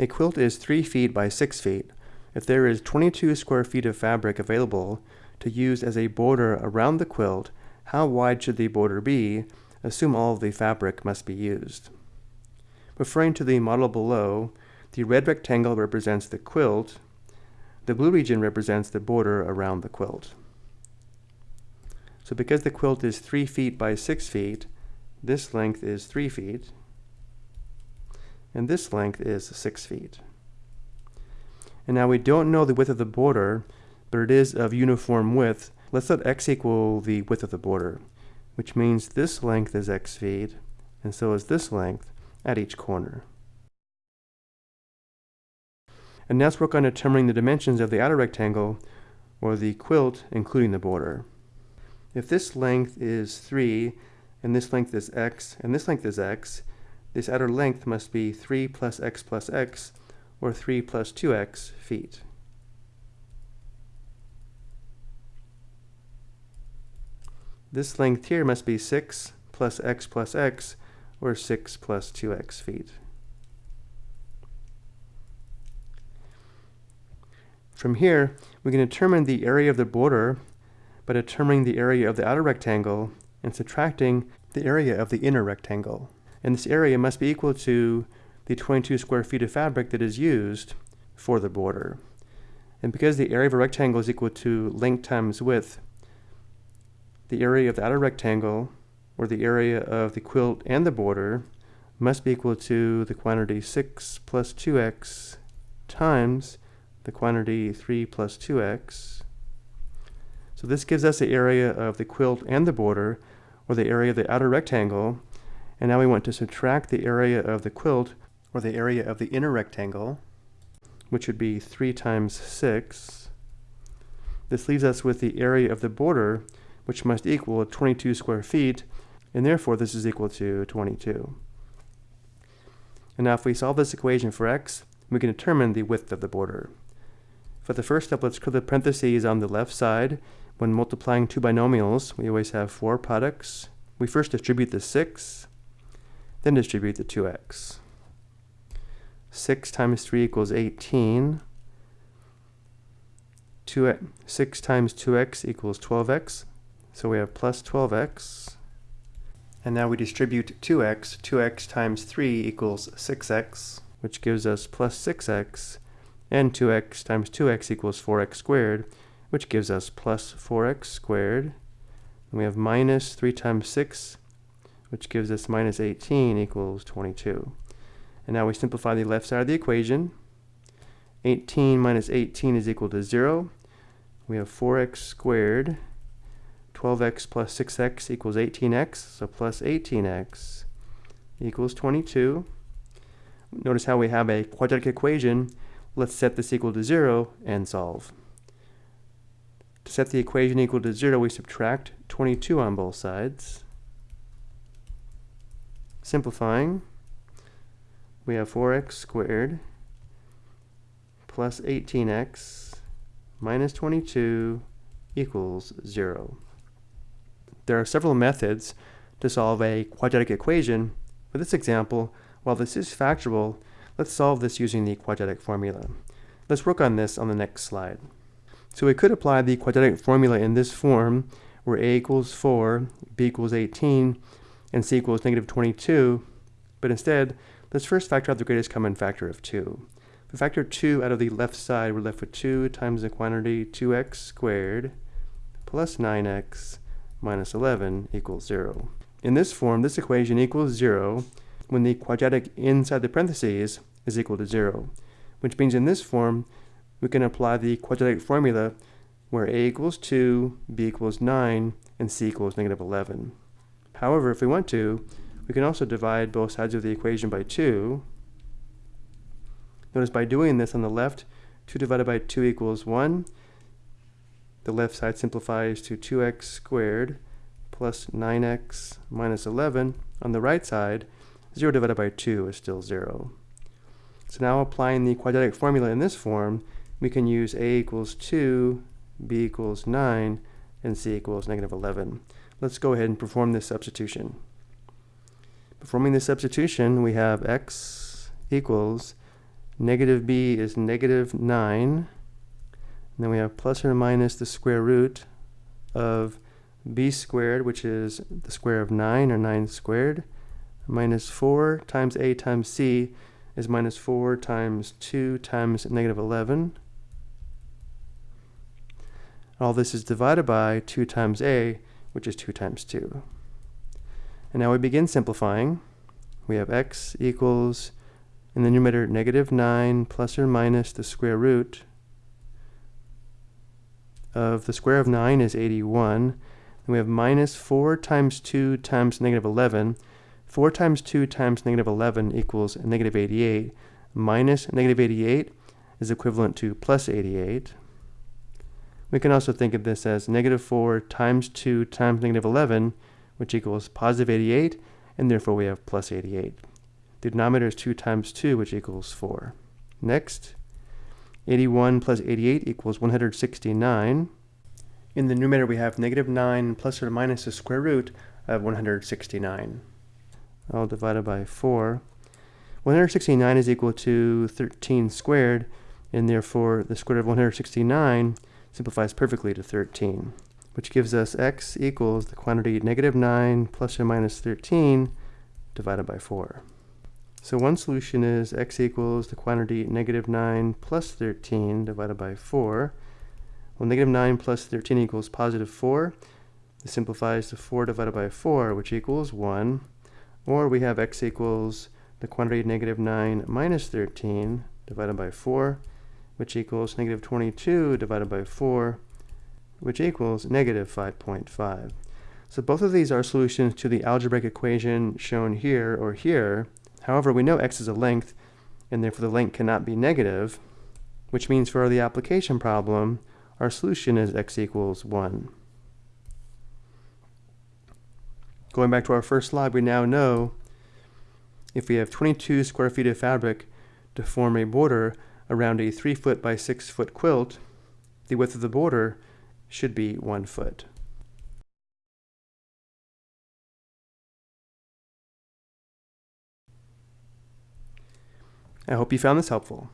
A quilt is 3 feet by 6 feet. If there is 22 square feet of fabric available to use as a border around the quilt, how wide should the border be? Assume all of the fabric must be used. Referring to the model below, the red rectangle represents the quilt, the blue region represents the border around the quilt. So because the quilt is 3 feet by 6 feet, this length is 3 feet, and this length is 6 feet. And now we don't know the width of the border, but it is of uniform width. Let's let x equal the width of the border, which means this length is x feet, and so is this length at each corner. And now let's work on determining the dimensions of the outer rectangle, or the quilt, including the border. If this length is 3, and this length is x, and this length is x, this outer length must be 3 plus x plus x, or 3 plus 2x feet. This length here must be 6 plus x plus x, or 6 plus 2x feet. From here, we can determine the area of the border by determining the area of the outer rectangle and subtracting the area of the inner rectangle. And this area must be equal to the 22 square feet of fabric that is used for the border. And because the area of a rectangle is equal to length times width, the area of the outer rectangle, or the area of the quilt and the border, must be equal to the quantity 6 plus 2x times the quantity 3 plus 2x. So this gives us the area of the quilt and the border, or the area of the outer rectangle. And now we want to subtract the area of the quilt, or the area of the inner rectangle, which would be 3 times 6. This leaves us with the area of the border, which must equal 22 square feet, and therefore this is equal to 22. And now if we solve this equation for x, we can determine the width of the border. For the first step, let's clear the parentheses on the left side. When multiplying two binomials, we always have four products. We first distribute the 6, then distribute the 2x. 6 times 3 equals 18. 2, 6 times 2x equals 12x. So we have plus 12x. And now we distribute 2x. 2x times 3 equals 6x, which gives us plus 6x and 2x times 2x equals 4x squared, which gives us plus 4x squared. And we have minus 3 times 6, which gives us minus 18 equals 22. And now we simplify the left side of the equation. 18 minus 18 is equal to 0. We have 4x squared. 12x plus 6x equals 18x, so plus 18x equals 22. Notice how we have a quadratic equation Let's set this equal to 0 and solve. To set the equation equal to 0, we subtract 22 on both sides. Simplifying, we have 4x squared plus 18x minus 22 equals 0. There are several methods to solve a quadratic equation. For this example, while this is factorable, Let's solve this using the quadratic formula. Let's work on this on the next slide. So we could apply the quadratic formula in this form, where a equals 4, b equals 18, and c equals negative 22, but instead, let's first factor out the greatest common factor of 2. If we factor 2 out of the left side, we're left with 2 times the quantity 2x squared plus 9x minus 11 equals 0. In this form, this equation equals 0 when the quadratic inside the parentheses is equal to 0, which means in this form, we can apply the quadratic formula where a equals 2, b equals 9, and c equals negative 11. However, if we want to, we can also divide both sides of the equation by 2. Notice by doing this on the left, 2 divided by 2 equals 1. The left side simplifies to 2x squared plus 9x minus 11. On the right side, 0 divided by 2 is still 0. So now applying the quadratic formula in this form, we can use a equals 2, b equals 9, and c equals negative 11. Let's go ahead and perform this substitution. Performing this substitution, we have x equals Negative b is negative 9. And then we have plus or minus the square root of b squared, which is the square of 9, or 9 squared, minus 4 times a times c is minus 4 times 2 times negative 11. All this is divided by 2 times a, which is 2 times 2. And now we begin simplifying. We have x equals, in the numerator, negative 9 plus or minus the square root of the square of 9 is 81. And we have minus 4 times 2 times negative 11. 4 times 2 times negative 11 equals negative 88. Minus negative 88 is equivalent to plus 88. We can also think of this as negative 4 times 2 times negative 11, which equals positive 88, and therefore we have plus 88. The denominator is 2 times 2, which equals 4. Next, 81 plus 88 equals 169. In the numerator, we have negative 9 plus or minus the square root of 169. All divided by 4. 169 is equal to 13 squared, and therefore the square root of 169 simplifies perfectly to 13, which gives us x equals the quantity negative 9 plus or minus 13 divided by 4. So one solution is x equals the quantity negative 9 plus 13 divided by 4. Well, negative 9 plus 13 equals positive 4. This simplifies to 4 divided by 4, which equals 1. Or we have x equals the quantity negative 9 minus 13 divided by 4, which equals negative 22 divided by 4, which equals negative 5.5. So both of these are solutions to the algebraic equation shown here or here. However, we know x is a length, and therefore the length cannot be negative, which means for the application problem, our solution is x equals 1. Going back to our first slide, we now know if we have 22 square feet of fabric to form a border around a 3 foot by 6 foot quilt, the width of the border should be 1 foot. I hope you found this helpful.